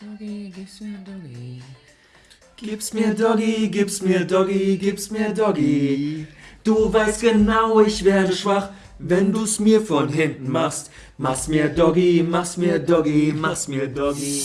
Doggy, gib's mir Doggy. Gib's mir Doggy, gib's mir Doggy, gib's mir Doggy. Du weißt genau, ich werde schwach, wenn du's mir von hinten machst. Mach's mir Doggy, mach's mir Doggy, mach's mir Doggy.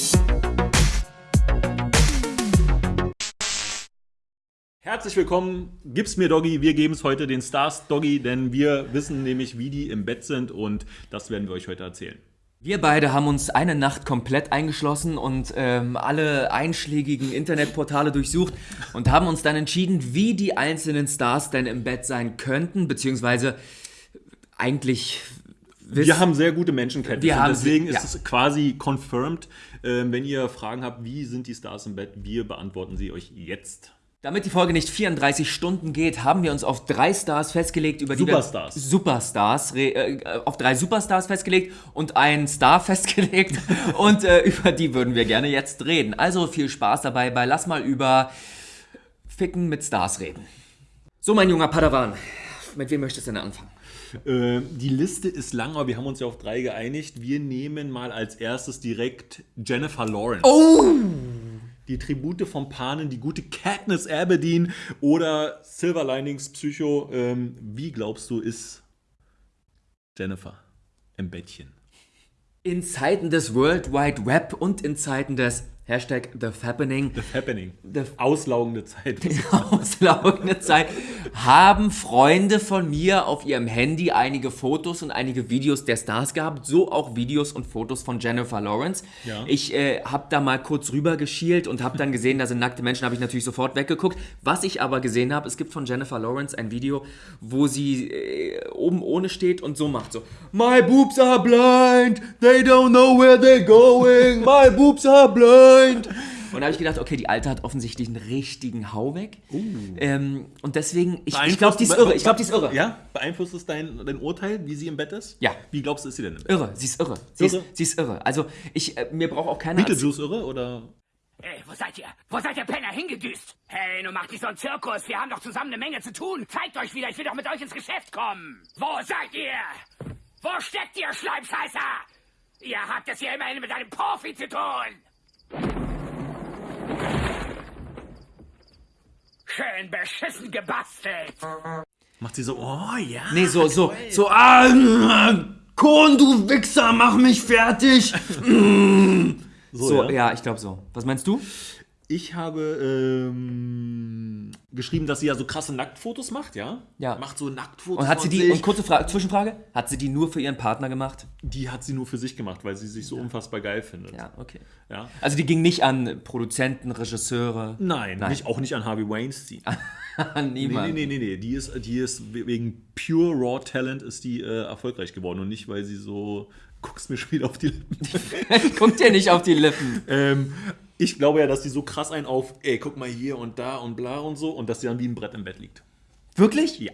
Herzlich willkommen, gib's mir Doggy. Wir geben es heute den Stars Doggy, denn wir wissen nämlich, wie die im Bett sind und das werden wir euch heute erzählen. Wir beide haben uns eine Nacht komplett eingeschlossen und ähm, alle einschlägigen Internetportale durchsucht und haben uns dann entschieden, wie die einzelnen Stars denn im Bett sein könnten, beziehungsweise eigentlich. Wir haben sehr gute Menschenkenntnisse, Wir haben deswegen sie- ist ja. es quasi confirmed. Ähm, wenn ihr Fragen habt, wie sind die Stars im Bett, wir beantworten sie euch jetzt. Damit die Folge nicht 34 Stunden geht, haben wir uns auf drei Stars festgelegt, über die Superstars. wir Superstars, äh, auf drei Superstars festgelegt und einen Star festgelegt und äh, über die würden wir gerne jetzt reden. Also viel Spaß dabei bei Lass mal über Ficken mit Stars reden. So, mein junger Padawan, mit wem möchtest du denn anfangen? Äh, die Liste ist lang, aber wir haben uns ja auf drei geeinigt. Wir nehmen mal als erstes direkt Jennifer Lawrence. Oh! Die Tribute von Panen, die gute Katniss Aberdeen oder Silver Linings Psycho. Ähm, wie glaubst du, ist Jennifer im Bettchen? In Zeiten des World Wide Web und in Zeiten des Hashtag The Fappening The Happening. The- Auslaugende Zeit. auslaugende Zeit haben Freunde von mir auf ihrem Handy einige Fotos und einige Videos der Stars gehabt, so auch Videos und Fotos von Jennifer Lawrence. Ja. Ich äh, habe da mal kurz rüber geschielt und habe dann gesehen, da sind nackte Menschen, habe ich natürlich sofort weggeguckt. Was ich aber gesehen habe, es gibt von Jennifer Lawrence ein Video, wo sie äh, oben ohne steht und so macht, so My boobs are blind, they don't know where they're going, my boobs are blind. Und da habe ich gedacht, okay, die Alte hat offensichtlich einen richtigen Hau weg. Ähm, und deswegen, ich, ich glaube, die ist irre. Ich glaube, die ist irre. Ja? Beeinflusst es dein, dein Urteil, wie sie im Bett ist? Ja. Wie glaubst du, ist sie denn im Bett? Irre, sie ist irre. Sie, Irre? Ist, sie ist irre. Also, ich, äh, mir braucht auch keiner. Beetlejuice irre oder? Ey, wo seid ihr? Wo seid ihr Penner hingedüst? Hey, nun macht nicht so einen Zirkus. Wir haben doch zusammen eine Menge zu tun. Zeigt euch wieder, ich will doch mit euch ins Geschäft kommen. Wo seid ihr? Wo steckt ihr, Schleimscheißer? Ihr habt es hier immerhin mit einem Profi zu tun. Schön beschissen gebastelt. Macht sie so, oh ja. Nee, so, so, so, Ah, Kohn, du Wichser, mach mich fertig! so, ja, ich glaube so. Was meinst du? Ich habe ähm, geschrieben, dass sie ja so krasse Nacktfotos macht, ja? Ja. Macht so Nacktfotos. Und hat sie die, und kurze Frage, Zwischenfrage, hat sie die nur für ihren Partner gemacht? Die hat sie nur für sich gemacht, weil sie sich so unfassbar geil findet. Ja, okay. Ja. Also die ging nicht an Produzenten, Regisseure. Nein, Nein. Nicht, auch nicht an Harvey Weinstein. Niemand. nee, nee, nee, nee. Die ist, die ist wegen pure Raw Talent ist die äh, erfolgreich geworden und nicht, weil sie so. Guckst mir schon wieder auf die Lippen. Guck dir nicht auf die Lippen. ähm, ich glaube ja, dass die so krass einen auf, ey, guck mal hier und da und bla und so und dass sie dann wie ein Brett im Bett liegt. Wirklich? Ja.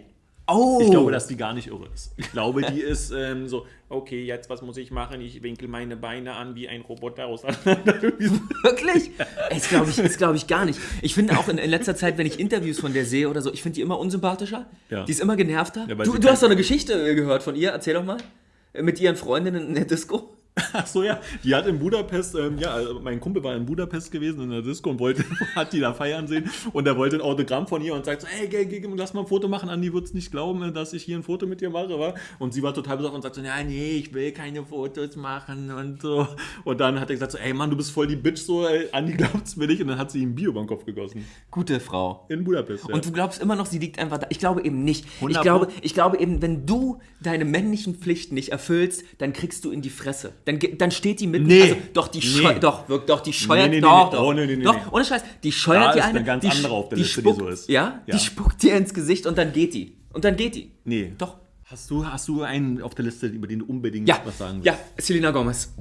Oh. Ich glaube, dass die gar nicht irre ist. Ich glaube, die ist ähm, so, okay, jetzt was muss ich machen? Ich winkel meine Beine an wie ein Roboter so. Wirklich? Das glaube ich, das glaub ich gar nicht. Ich finde auch in, in letzter Zeit, wenn ich Interviews von der sehe oder so, ich finde die immer unsympathischer. Ja. Die ist immer genervter. Ja, du du hast doch eine Geschichte äh, gehört von ihr. Erzähl doch mal. Äh, Mit ihren Freundinnen in der Disco. Ach so, ja. Die hat in Budapest, ähm, ja, also mein Kumpel war in Budapest gewesen in der Disco und wollte, hat die da feiern sehen und er wollte ein Autogramm von ihr und sagt so, ey, geh, geh, lass mal ein Foto machen. Andi wird's nicht glauben, dass ich hier ein Foto mit dir mache, wa? Und sie war total besorgt und sagt so, ja, nee, ich will keine Fotos machen und so. Und dann hat er gesagt so, ey, Mann, du bist voll die Bitch, so, ey, Andi glaubt's mir nicht. Und dann hat sie ihm Bier über den Kopf gegossen. Gute Frau. In Budapest, ja. Und du glaubst immer noch, sie liegt einfach da. Ich glaube eben nicht. Ich 100 glaube, ich glaube eben, wenn du deine männlichen Pflichten nicht erfüllst, dann kriegst du in die Fresse. Dann, dann steht die mit. Nee. Also, doch, die Nee. scheuert. Doch, wirkt, doch, die scheuert. Nee, nee, nee, doch, nee. doch. Oh, nee, nee, nee, doch, ohne Scheiß. Die scheuert Da die ist eine. eine ganz die, andere auf der die Liste, die spuckt, so ist. Ja? Ja. Die spuckt dir ins Gesicht und dann geht die. Und dann geht die. nee. Doch. Hast du, hast du einen auf der Liste, über den du unbedingt Ja, was sagen willst? ja, Selena Gomez.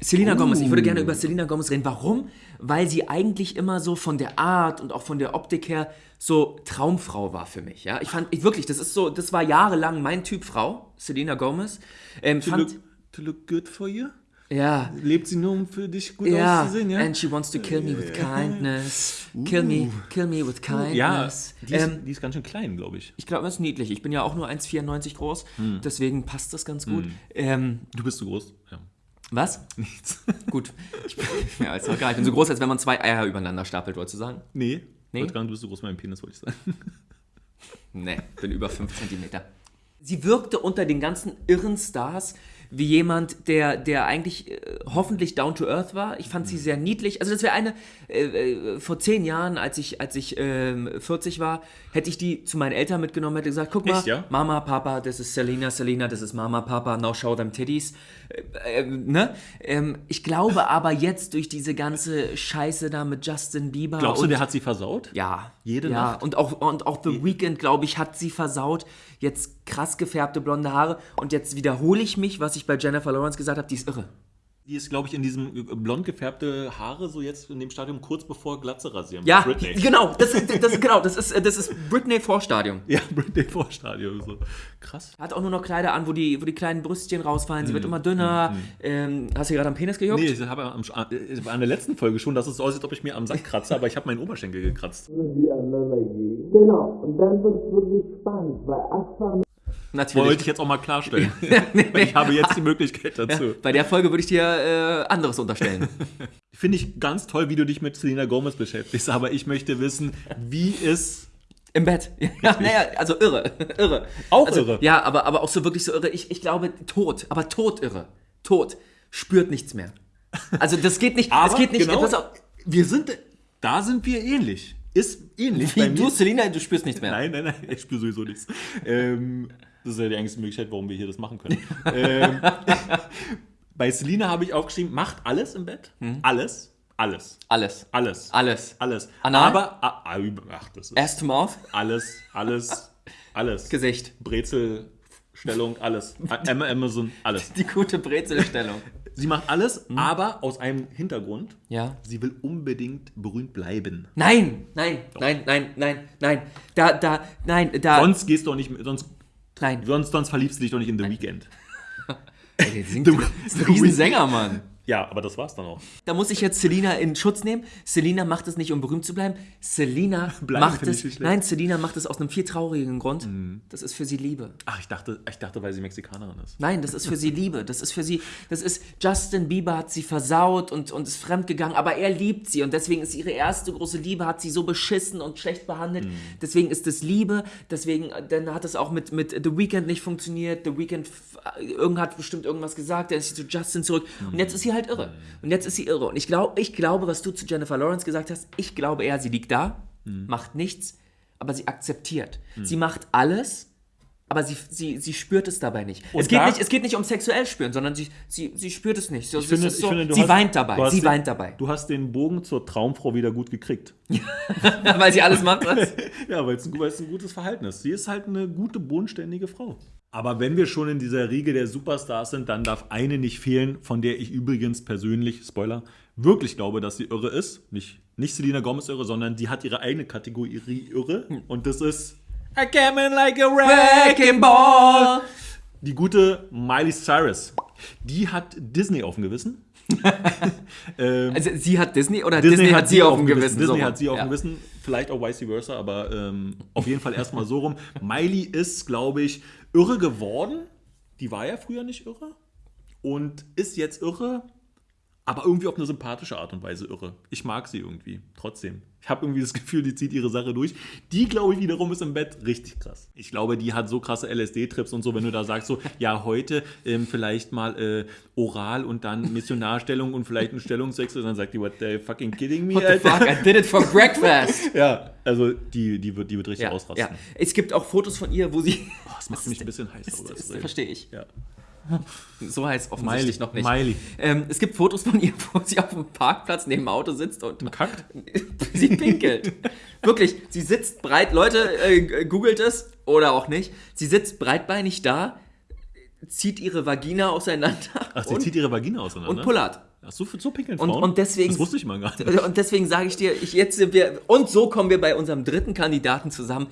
Selena Gomez, ich würde gerne über Selena Gomez reden. Warum? Weil sie eigentlich immer so von der Art und auch von der Optik her so Traumfrau war für mich. Ja, ich fand ich wirklich, das ist so, das war jahrelang mein Typ Frau, Selena Gomez. Ähm, fand, look, to look good for you? ja, Lebt sie nur, um für dich gut ja, auszusehen, ja? and she wants to kill me with kindness. Kill me, kill me with kindness. Ja, die ist, ähm, die ist ganz schön klein, glaube ich. ich glaube, das ist niedlich. Ich bin ja auch nur 1,94 groß, Hm. deswegen passt das ganz gut. Ähm, Du bist so groß. Ja. was? Nichts. Gut. Ich bin, ja, ist doch geil. Ich bin so groß, als wenn man zwei Eier übereinander stapelt, wolltest du sagen? Nee. Nee? Nicht, du bist so groß wie mein Penis, wollte ich sagen. Nee, bin über 5 Zentimeter. Sie wirkte unter den ganzen irren Stars wie jemand, der, der eigentlich äh, hoffentlich down to earth war. Ich fand sie sehr niedlich. Also das wäre eine, äh, äh, vor zehn Jahren, als ich, als ich ähm, 40 war, hätte ich die zu meinen Eltern mitgenommen, hätte gesagt, guck mal, Echt, ja? Mama, Papa, das ist Selena, Selena, das ist Mama, Papa, now show them titties. Äh, äh, ne? ähm, ich glaube aber jetzt durch diese ganze Scheiße da mit Justin Bieber Glaubst du, der hat sie versaut? ja. Jede ja. Nacht? Und auch, und auch The Weeknd, glaube ich, hat sie versaut. Jetzt krass gefärbte blonde Haare. Und jetzt wiederhole ich mich, was ich bei Jennifer Lawrence gesagt habe, die ist irre. Die ist, glaube ich, in diesem äh, blond gefärbte Haare so jetzt in dem Stadium kurz bevor Glatze rasieren. Ja, Britney. genau. Das, ist- das, genau, das ist, das ist Britney Vorstadium. Ja, Britney Vorstadion. So. Krass. Hat auch nur noch Kleider an, wo die, wo die kleinen Brüstchen rausfallen. Sie wird immer dünner. Ähm, hast du gerade am Penis gejuckt? Nee, ich habe am, äh, an der letzten Folge schon, dass es so aussieht, als ob ich mir am Sack kratze, aber ich habe meinen Oberschenkel gekratzt. Genau, und dann wird es wirklich spannend, weil Aquaman Natürlich. Wollte ich jetzt auch mal klarstellen. Weil ich habe jetzt die Möglichkeit dazu. Bei der Folge würde ich dir äh, anderes unterstellen. Finde ich ganz toll, wie du dich mit Selena Gomez beschäftigst, aber ich möchte wissen, wie ist. Im Bett. Ja, naja, also irre. irre. Auch also, irre? Ja, aber, aber auch so wirklich so irre. Ich, ich glaube, tot, aber tot irre. Tot. Spürt nichts mehr. Also das geht nicht. Aber es geht nicht. genau, auf, wir sind, da sind wir ähnlich. Ist ähnlich. wie du, Selina, du spürst nichts mehr. Nein, nein, nein, ich spüre sowieso nichts. Ähm, das ist ja die einzige Möglichkeit, warum wir hier das machen können. ähm, bei Selina habe ich aufgeschrieben, macht alles im Bett. Alles. Alles. Alles. Alles. Alles. Alles. Anal? Aber, ah, ah, ach, das ist Ass to mouth, alles, alles, alles. Gesicht. Brezelstellung, alles. Am- Amazon, alles. Die gute Brezelstellung. Sie macht alles, aber aus einem Hintergrund. Ja. Sie will unbedingt berühmt bleiben. Nein, nein, nein, nein, nein, nein. Da, da, nein, da. Sonst gehst du auch nicht, mit- sonst, nein. sonst, sonst verliebst du dich doch nicht in The Weeknd. Ey, der singt, The- ist ein Riesensänger, Mann. Ja, aber das war's dann auch. Da muss ich jetzt Selina in Schutz nehmen. Selina macht es nicht, um berühmt zu bleiben. Selina macht es. Nein, Selina macht es aus einem viel traurigen Grund. Das ist für sie Liebe. Ach, ich dachte, ich dachte, weil sie Mexikanerin ist. Nein, das ist für sie Liebe. Das ist für sie. Das ist. Justin Bieber hat sie versaut und, und ist fremdgegangen, aber er liebt sie und deswegen ist ihre erste große Liebe, hat sie so beschissen und schlecht behandelt. Deswegen ist es Liebe. Deswegen, äh, dann hat es auch mit, mit The Weeknd nicht funktioniert. The Weeknd, f- irgend hat bestimmt irgendwas gesagt, dann ist sie zu Justin zurück und jetzt ist sie halt irre. Und jetzt ist sie irre. Und ich, glaub, ich glaube, was du zu Jennifer Lawrence gesagt hast, ich glaube eher, sie liegt da, macht nichts, aber sie akzeptiert. Sie macht alles. Aber sie, sie, sie spürt es dabei nicht. Es geht da- nicht. es geht nicht um sexuell spüren, sondern sie, sie, sie spürt es nicht. So, Ich finde, es ist ich so, finde, du sie hast- weint dabei. Sie den, weint dabei. Du hast den Bogen zur Traumfrau wieder gut gekriegt. Weil sie alles macht, was? Ja, weil es ein, weil es ein gutes Verhalten ist. Sie ist halt eine gute, bodenständige Frau. Aber wenn wir schon in dieser Riege der Superstars sind, dann darf eine nicht fehlen, von der ich übrigens persönlich, Spoiler, wirklich glaube, dass sie irre ist. Nicht, nicht Selena Gomez irre, sondern die hat ihre eigene Kategorie irre. Und das ist I came in like a wrecking ball. Die gute Miley Cyrus. Die hat Disney auf dem Gewissen. Also sie hat Disney oder Disney, hat sie auf dem Gewissen. Disney so hat sie auf ja. dem Gewissen. Vielleicht auch vice versa, aber ähm, auf jeden Fall erstmal so rum. Miley ist, glaube ich, irre geworden. Die war ja früher nicht irre. Und ist jetzt irre, aber irgendwie auf eine sympathische Art und Weise irre. Ich mag sie irgendwie, trotzdem. Ich habe irgendwie das Gefühl, die zieht ihre Sache durch. Die, glaube ich, wiederum ist im Bett richtig krass. Ich glaube, die hat so krasse LSD-Trips und so, wenn du da sagst, so, ja, heute ähm, vielleicht mal äh, oral und dann Missionarstellung und vielleicht ein Stellungswechsel, dann sagt die, what the fucking kidding me? What the fuck, I did it for breakfast. Ja, also die, die, wird, die wird richtig ja, ausrasten. ja. Es gibt auch Fotos von ihr, wo sie. Oh, das macht mich ein bisschen heiß. darüber Das reden. verstehe ich. Ja. So heißt offensichtlich noch nicht. Miley. Ähm, es gibt Fotos von ihr, wo sie auf dem Parkplatz neben dem Auto sitzt und Kackt? sie pinkelt. Wirklich, sie sitzt breit, Leute, äh, googelt es oder auch nicht. Sie sitzt breitbeinig da, zieht ihre Vagina auseinander Ach, sie und, zieht ihre Vagina auseinander. und pullert. Ach, so, so pinkeln Und- Frauen? und deswegen- Das wusste ich mal gar nicht. Und deswegen sage ich dir, ich, jetzt sind wir, und so kommen wir bei unserem dritten Kandidaten zusammen.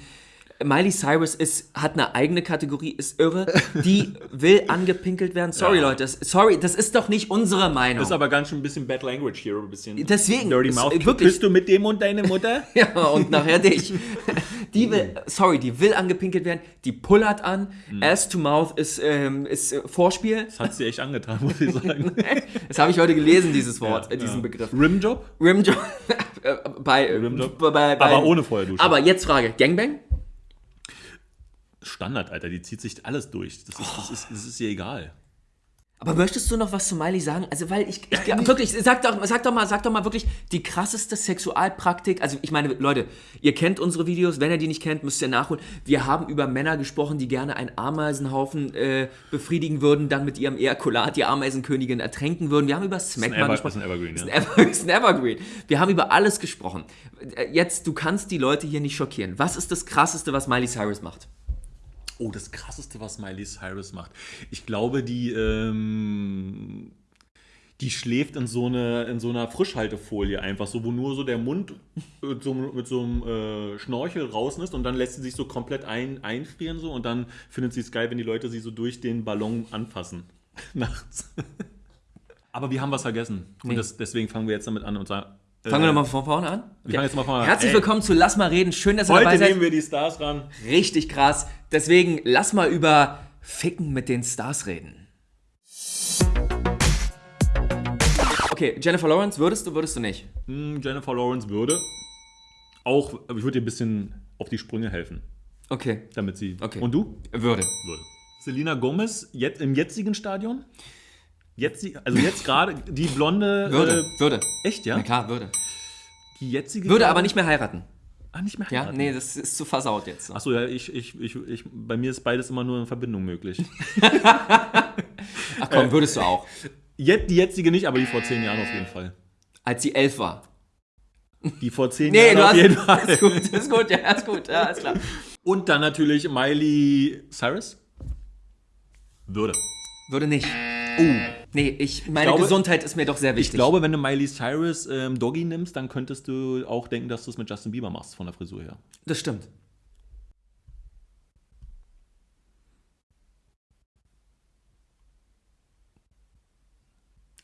Miley Cyrus ist, hat eine eigene Kategorie, ist irre. Die will angepinkelt werden. Sorry, Ja. Leute. Sorry, das ist doch nicht unsere Meinung. Das ist aber ganz schön ein bisschen Bad Language hier, ein bisschen. Deswegen, Dirty Mouth. wirklich. Bist du mit dem und deine Mutter? Ja, und nachher dich. Die will, sorry, die will angepinkelt werden, die pullert an. Mhm. Ass to Mouth ist, ähm, ist äh, Vorspiel. Das hat sie echt angetan, muss ich sagen. Das habe ich heute gelesen, dieses Wort, Ja, äh, diesen ja. Begriff. Rimjob? Rimjob. äh, bei, Rimjob. bei, bei, Aber ohne Feuerdusche. Aber jetzt Frage: Gangbang? Standard, Alter, die zieht sich alles durch. Das ist, das ist, das ist ihr egal. Aber möchtest du noch was zu Miley sagen? Also, weil ich, ich wirklich, sag doch, sag doch mal, sag doch mal wirklich die krasseste Sexualpraktik. Also, ich meine, Leute, ihr kennt unsere Videos. Wenn ihr die nicht kennt, müsst ihr nachholen. Wir haben über Männer gesprochen, die gerne einen Ameisenhaufen äh, befriedigen würden, dann mit ihrem Ejakulat die Ameisenkönigin ertränken würden. Wir haben über Smackman Ever- gesprochen. ist ein Evergreen, Ist ja. ein Ever- ist ein Evergreen. Wir haben über alles gesprochen. Äh, Jetzt, du kannst die Leute hier nicht schockieren. Was ist das Krasseste, was Miley Cyrus macht? Oh, das krasseste, was Miley Cyrus macht. Ich glaube, die, ähm, die schläft in so, eine, in so einer Frischhaltefolie einfach, so wo nur so der Mund mit so, mit so einem äh, Schnorchel draußen ist und dann lässt sie sich so komplett ein, einfrieren so und dann findet sie es geil, wenn die Leute sie so durch den Ballon anfassen. Nachts. Aber wir haben was vergessen. Und Nee. das, deswegen fangen wir jetzt damit an und sagen. Fangen wir nochmal von vorne an. wir fangen jetzt mal von vorne an. Herzlich willkommen zu Lass mal reden. Schön, dass ihr dabei Heute seid. nehmen wir die Stars ran. Richtig krass. Deswegen lass mal über Ficken mit den Stars reden. Okay, Jennifer Lawrence, würdest du, würdest du nicht? Hm, Jennifer Lawrence würde auch, aber ich würde ihr ein bisschen auf die Sprünge helfen, Okay, damit sie. Okay. Und du? würde. Würde. Selina Gomez jetzt im jetzigen Stadion? Jetzt, also jetzt gerade die blonde. Würde, Äh, würde. echt, ja? Na klar, würde. Die jetzige. Würde aber nicht mehr heiraten. Ah, nicht mehr Ja, heiraten. nee, das ist zu versaut jetzt. Achso, ja, ich, ich, ich, ich, bei mir ist beides immer nur in Verbindung möglich. Ach komm, würdest du auch. Jetzt, die jetzige nicht, aber die vor zehn Jahren auf jeden Fall. Als sie elf war. Die vor zehn Nee, Jahren du auf hast. jeden Fall. Ist gut, ist gut, ja, ist gut, ja, ist klar. Und dann natürlich Miley Cyrus. Würde. Würde nicht. Oh. Nee, ich, meine glaube- Gesundheit ist mir doch sehr Ich wichtig. glaube, wenn du Miley Cyrus ähm, Doggy nimmst, dann könntest du auch denken, dass du es mit Justin Bieber machst, von der Frisur her. Das stimmt.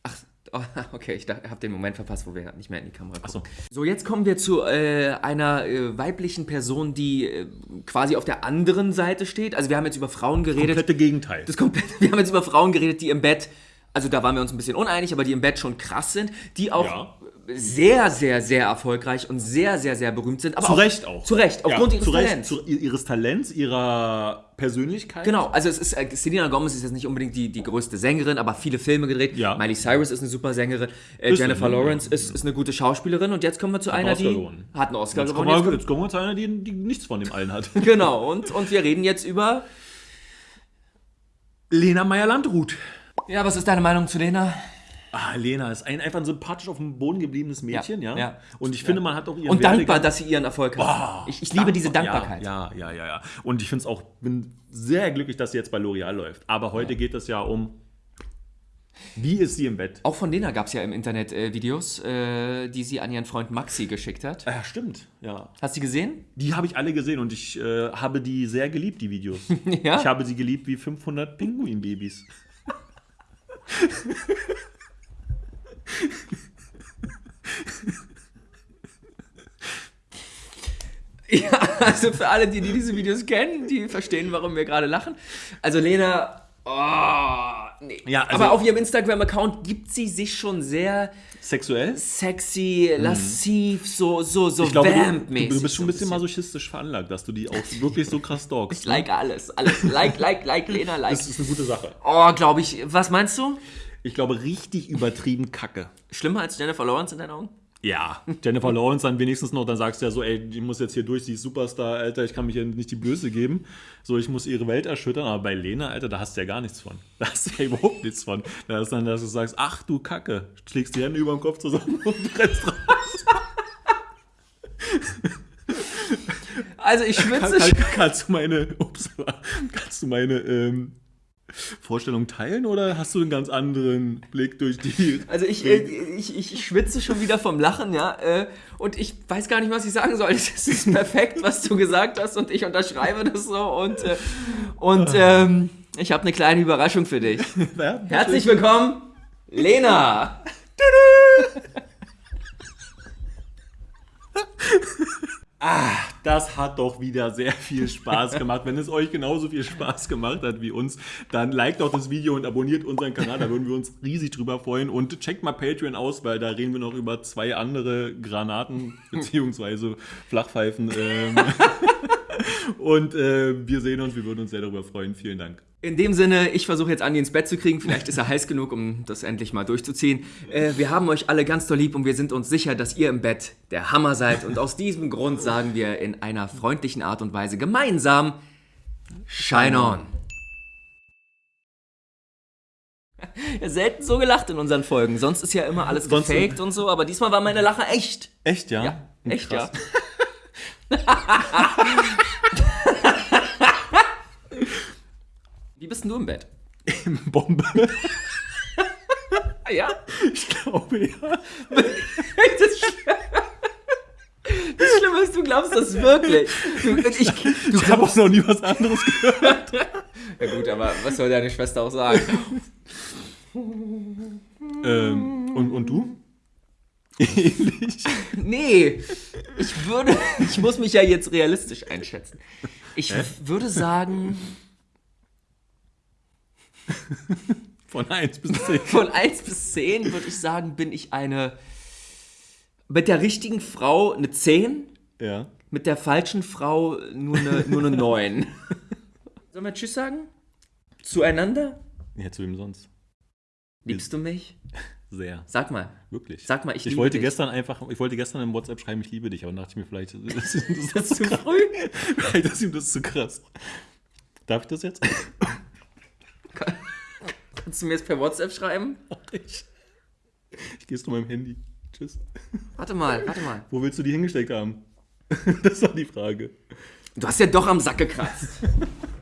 Ach, oh, okay, ich habe den Moment verpasst, wo wir nicht mehr in die Kamera gucken. Achso. So, jetzt kommen wir zu äh, einer äh, weiblichen Person, die äh, quasi auf der anderen Seite steht. Also wir haben jetzt über Frauen geredet. Komplette Gegenteil. Das komplett, wir haben jetzt über Frauen geredet, die im Bett, also da waren wir uns ein bisschen uneinig, aber die im Bett schon krass sind, die auch Ja. Sehr, sehr, sehr erfolgreich und sehr, sehr, sehr berühmt sind. Aber Zu Recht auch. Zu Recht, aufgrund ja, ihres zu Recht, Talents. Zu, ihres Talents, ihrer Persönlichkeit. Genau, also es ist, äh, Selena Gomez ist jetzt nicht unbedingt die, die größte Sängerin, aber viele Filme gedreht. Ja. Miley Cyrus ist eine super Sängerin. Äh, Ist Jennifer eine, Lawrence ja. ist, ist eine gute Schauspielerin. Und jetzt kommen wir zu einer, Oscar die gewonnen. hat einen Oscar Jetzt gewonnen. kommen, Jetzt wir, jetzt kommen wir zu einer, die, die nichts von dem allen hat. genau, und, und wir reden jetzt über... Lena Meyer-Landrut. Ja, was ist deine Meinung zu Lena? Ah, Lena ist ein, einfach ein sympathisch auf dem Boden gebliebenes Mädchen, ja. Ja, ja. Und ich finde, man hat auch ihren Und dankbar, Werdegang- dass sie ihren Erfolg hat. ich ich liebe diese Dankbarkeit. Ja, ja, ja, ja. Und ich finde es auch, bin sehr glücklich, dass sie jetzt bei L'Oreal läuft. Aber heute geht es ja um, wie ist sie im Bett? Auch von Lena gab es ja im Internet äh, Videos, äh, die sie an ihren Freund Maxi geschickt hat. Ja, stimmt. Ja. Hast du die gesehen? Die habe ich alle gesehen und ich äh, habe die sehr geliebt, die Videos. Ja. Ich habe sie geliebt wie 500 Pinguinbabys. Ja, also für alle, die, die diese Videos kennen, die verstehen, warum wir gerade lachen. Also Lena, oh, nee. Ja, also- Aber auf ihrem Instagram-Account gibt sie sich schon sehr Sexuell? sexy, lassiv, so, so, so Ich glaube, du, du bist schon ein bisschen so masochistisch veranlagt, dass du die auch wirklich so krass stalkst. Ich like alles, alles. Like, like, like, Lena, like. Das ist eine gute Sache. Oh, glaube ich. Was meinst du? Ich glaube, richtig übertrieben kacke. Schlimmer als Jennifer Lawrence in deinen Augen? Ja, Jennifer Lawrence dann wenigstens noch, dann sagst du ja so, ey, die muss jetzt hier durch, sie ist Superstar, Alter, ich kann mich ja nicht die Blöße geben. So, ich muss ihre Welt erschüttern, aber bei Lena, Alter, da hast du ja gar nichts von. Da hast du ja überhaupt nichts von. Da ist dann, dass du sagst, ach du Kacke, schlägst die Hände über den Kopf zusammen und rennst raus. Also ich Kann, schwitze kann, kannst du meine, ups, kannst du meine, ähm, Vorstellung teilen oder hast du einen ganz anderen Blick durch die. Also ich, äh, ich, ich, schwitze schon wieder vom Lachen, ja. Äh, und ich weiß gar nicht, was ich sagen soll. Es ist perfekt, was du gesagt hast und ich unterschreibe das so. Und, äh, und ähm, ich habe eine kleine Überraschung für dich. Ja, Herzlich willkommen, Lena. Das hat doch wieder sehr viel Spaß gemacht. Wenn es euch genauso viel Spaß gemacht hat wie uns, dann liked doch das Video und abonniert unseren Kanal. Da würden wir uns riesig drüber freuen. Und checkt mal Patreon aus, weil da reden wir noch über zwei andere Granaten bzw. Flachpfeifen. Ähm. Und äh, wir sehen uns. Wir würden uns sehr darüber freuen. Vielen Dank. In dem Sinne, ich versuche jetzt Andi ins Bett zu kriegen. Vielleicht ist er heiß genug, um das endlich mal durchzuziehen. Äh, wir haben euch alle ganz doll lieb und wir sind uns sicher, dass ihr im Bett der Hammer seid. Und aus diesem Grund sagen wir in einer freundlichen Art und Weise gemeinsam Shine on. Ja, selten so gelacht in unseren Folgen. Sonst ist ja immer alles Sonst- gefaked und so, aber diesmal war meine Lache echt. Echt, ja? Ja, echt, Krass. ja. Wie bist denn du im Bett? Bombe. Ah, ja? Ich glaube, ja. Das, Sch- das Schlimme ist, du glaubst das wirklich. Du, ich, du Ich habe auch noch nie was anderes gehört. Ja gut, aber was soll deine Schwester auch sagen? ähm, und, und du? Ähnlich. Nee, ich würde, ich muss mich ja jetzt realistisch einschätzen. Ich würde sagen, Von 1 bis 10. von 1 bis 10 würde ich sagen, bin ich eine, mit der richtigen Frau eine 10, Ja. mit der falschen Frau nur eine, nur eine 9. Sollen wir Tschüss sagen? Zueinander? Ja, zu wem sonst? Liebst du mich? Sehr. Sag mal. Wirklich. Sag mal, ich ich liebe wollte dich. gestern einfach, ich wollte gestern in WhatsApp schreiben, ich liebe dich, aber dann dachte ich mir, vielleicht ist das, Das ist zu früh. vielleicht ist ihm das zu krass. Darf ich das jetzt? Kannst du mir jetzt per WhatsApp schreiben? ich ich gehe zu meinem Handy. Tschüss. Warte mal, warte mal. Wo willst du die hingesteckt haben? Das war die Frage. Du hast ja doch am Sack gekratzt.